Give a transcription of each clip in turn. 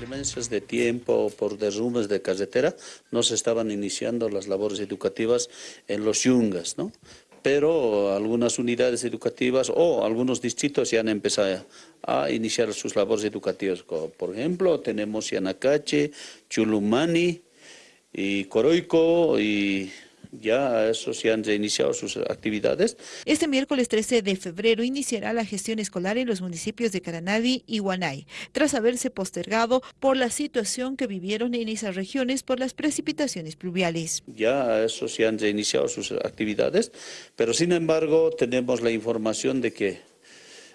inclemencias de tiempo, por derrumbes de carretera, no se estaban iniciando las labores educativas en los yungas, ¿no? pero algunas unidades educativas o algunos distritos ya han empezado a iniciar sus labores educativas. Por ejemplo, tenemos Yanacache, Chulumani, y Coroico y ya eso se han iniciado sus actividades. Este miércoles 13 de febrero iniciará la gestión escolar en los municipios de Caranavi y Guanay, tras haberse postergado por la situación que vivieron en esas regiones por las precipitaciones pluviales. Ya eso se han iniciado sus actividades, pero sin embargo tenemos la información de que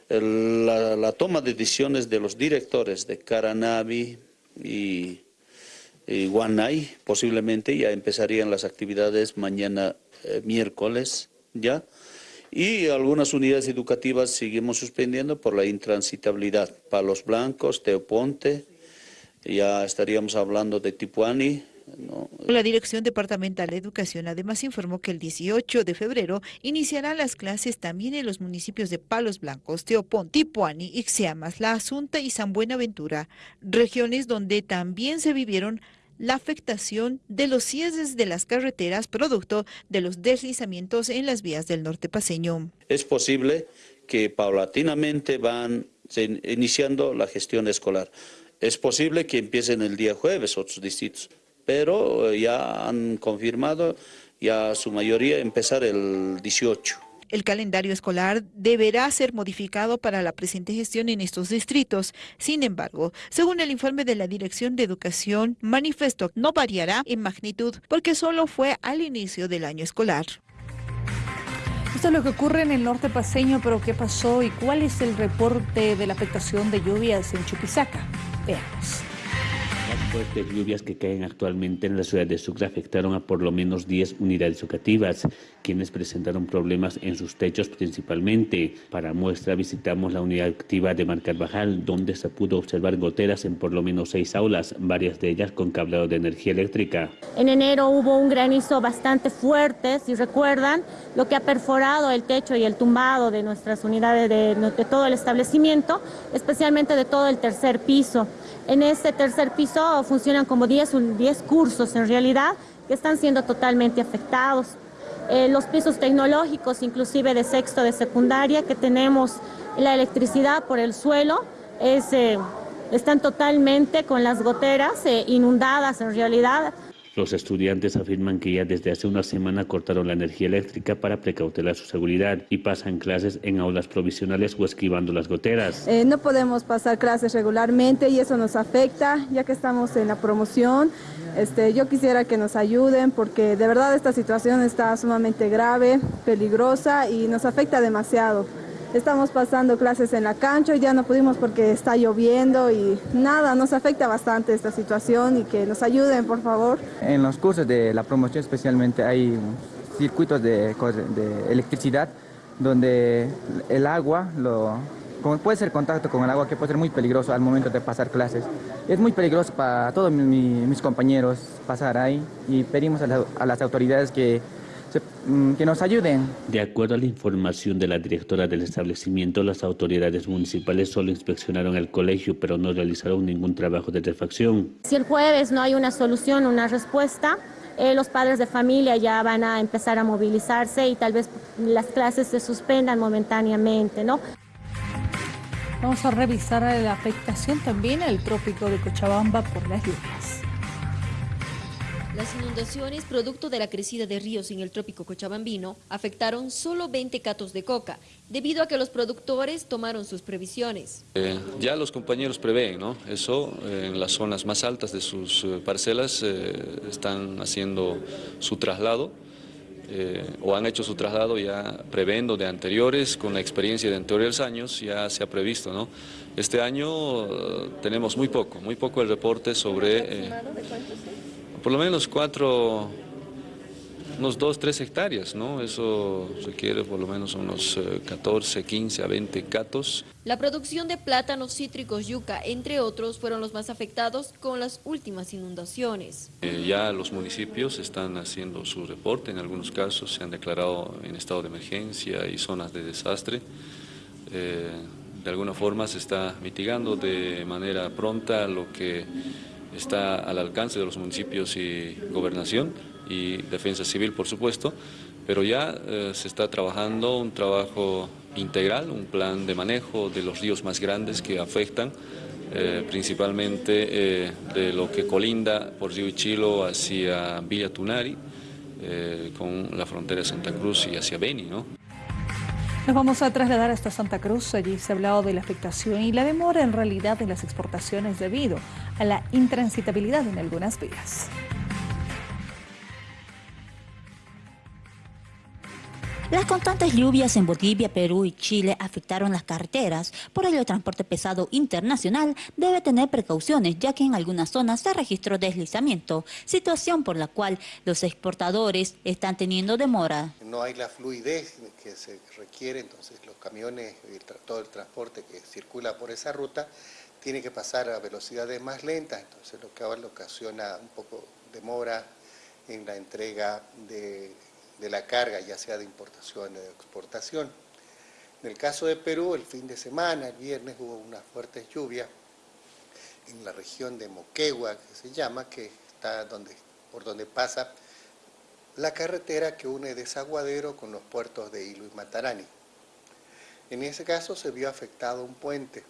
la, la toma de decisiones de los directores de Caranavi y eh, Guanay, posiblemente ya empezarían las actividades mañana eh, miércoles ya. Y algunas unidades educativas seguimos suspendiendo por la intransitabilidad. Palos Blancos, Teoponte, ya estaríamos hablando de Tipuani, La Dirección Departamental de Educación además informó que el 18 de febrero iniciarán las clases también en los municipios de Palos Blancos, Teopón, Tipuani, Ixiamas, La Asunta y San Buenaventura, regiones donde también se vivieron la afectación de los cierres de las carreteras producto de los deslizamientos en las vías del norte paseño. Es posible que paulatinamente van iniciando la gestión escolar. Es posible que empiecen el día jueves otros distritos, pero ya han confirmado ya su mayoría empezar el 18. El calendario escolar deberá ser modificado para la presente gestión en estos distritos. Sin embargo, según el informe de la Dirección de Educación, manifestó no variará en magnitud porque solo fue al inicio del año escolar. Esto es lo que ocurre en el norte paseño, pero ¿qué pasó y cuál es el reporte de la afectación de lluvias en Chuquisaca? Veamos. Fuertes lluvias que caen actualmente en la ciudad de Sucre afectaron a por lo menos 10 unidades educativas, quienes presentaron problemas en sus techos principalmente. Para muestra visitamos la unidad activa de Mar Carvajal, donde se pudo observar goteras en por lo menos seis aulas, varias de ellas con cableado de energía eléctrica. En enero hubo un granizo bastante fuerte, si recuerdan, lo que ha perforado el techo y el tumbado de nuestras unidades de, de todo el establecimiento, especialmente de todo el tercer piso. En este tercer piso funcionan como 10, 10 cursos en realidad que están siendo totalmente afectados. Eh, los pisos tecnológicos, inclusive de sexto de secundaria, que tenemos la electricidad por el suelo, es, eh, están totalmente con las goteras eh, inundadas en realidad. Los estudiantes afirman que ya desde hace una semana cortaron la energía eléctrica para precautelar su seguridad y pasan clases en aulas provisionales o esquivando las goteras. Eh, no podemos pasar clases regularmente y eso nos afecta ya que estamos en la promoción. Este, yo quisiera que nos ayuden porque de verdad esta situación está sumamente grave, peligrosa y nos afecta demasiado. Estamos pasando clases en la cancha y ya no pudimos porque está lloviendo y nada, nos afecta bastante esta situación y que nos ayuden, por favor. En los cursos de la promoción especialmente hay circuitos de, de electricidad donde el agua, lo, puede ser contacto con el agua que puede ser muy peligroso al momento de pasar clases. Es muy peligroso para todos mis compañeros pasar ahí y pedimos a las autoridades que que nos ayuden. De acuerdo a la información de la directora del establecimiento, las autoridades municipales solo inspeccionaron el colegio, pero no realizaron ningún trabajo de refacción. Si el jueves no hay una solución, una respuesta, eh, los padres de familia ya van a empezar a movilizarse y tal vez las clases se suspendan momentáneamente, ¿no? Vamos a revisar la afectación también al trópico de Cochabamba por las lluvias. Las inundaciones, producto de la crecida de ríos en el trópico cochabambino, afectaron solo 20 catos de coca, debido a que los productores tomaron sus previsiones. Eh, ya los compañeros prevén, ¿no? Eso, eh, en las zonas más altas de sus eh, parcelas están haciendo su traslado, o han hecho su traslado ya previendo de anteriores, con la experiencia de anteriores años, ya se ha previsto, ¿no? Este año tenemos muy poco, muy poco el reporte sobre por lo menos cuatro, unos dos, tres hectáreas, ¿no? Eso requiere por lo menos unos 14, 15 a 20 catos. La producción de plátanos, cítricos, yuca, entre otros, fueron los más afectados con las últimas inundaciones. Eh, ya los municipios están haciendo su reporte, en algunos casos se han declarado en estado de emergencia y zonas de desastre. Eh, de alguna forma se está mitigando de manera pronta lo que está al alcance de los municipios y gobernación y defensa civil por supuesto, pero ya eh, se está trabajando un trabajo integral, un plan de manejo de los ríos más grandes que afectan eh, principalmente eh, de lo que colinda por Río Ichilo hacia Villa Tunari, con la frontera de Santa Cruz y hacia Beni. ¿no? Nos vamos a trasladar hasta Santa Cruz. Allí se ha hablado de la afectación y la demora en realidad en las exportaciones debido a la intransitabilidad en algunas vías. Las constantes lluvias en Bolivia, Perú y Chile afectaron las carreteras, por ello el transporte pesado internacional debe tener precauciones, ya que en algunas zonas se registró deslizamiento, situación por la cual los exportadores están teniendo demora. No hay la fluidez que se requiere, entonces los camiones y todo el transporte que circula por esa ruta tiene que pasar a velocidades más lentas, entonces lo que ahora ocasiona un poco demora en la entrega de de la carga, ya sea de importación o de exportación. En el caso de Perú, el fin de semana, el viernes, hubo una fuerte lluvia en la región de Moquegua, que se llama, que está donde, por donde pasa la carretera que une Desaguadero con los puertos de Hilo y Matarani. En ese caso se vio afectado un puente.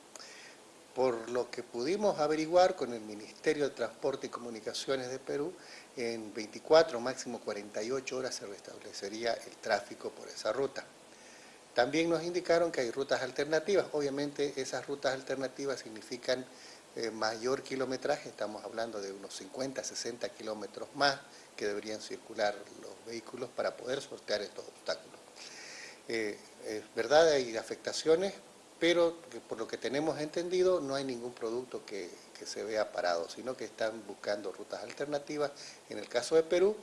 Por lo que pudimos averiguar con el Ministerio de Transporte y Comunicaciones de Perú, en 24, máximo 48 horas se restablecería el tráfico por esa ruta. También nos indicaron que hay rutas alternativas. Obviamente esas rutas alternativas significan eh, mayor kilometraje, estamos hablando de unos 50, 60 kilómetros más que deberían circular los vehículos para poder sortear estos obstáculos. Eh, es verdad, hay afectaciones, pero por lo que tenemos entendido no hay ningún producto que, se vea parado, sino que están buscando rutas alternativas en el caso de Perú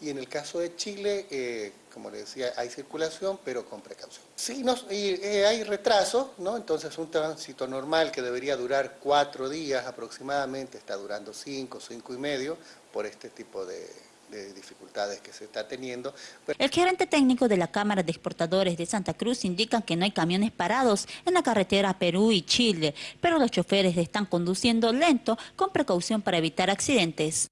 y en el caso de Chile, eh, como le decía, hay circulación, pero con precaución. Sí, no, eh, hay retraso, ¿no? entonces un tránsito normal que debería durar cuatro días aproximadamente, está durando cinco, cinco y medio, por este tipo de, de dificultades que se está teniendo. El gerente técnico de la Cámara de Exportadores de Santa Cruz indica que no hay camiones parados en la carretera Perú y Chile, pero los choferes están conduciendo lento con precaución para evitar accidentes.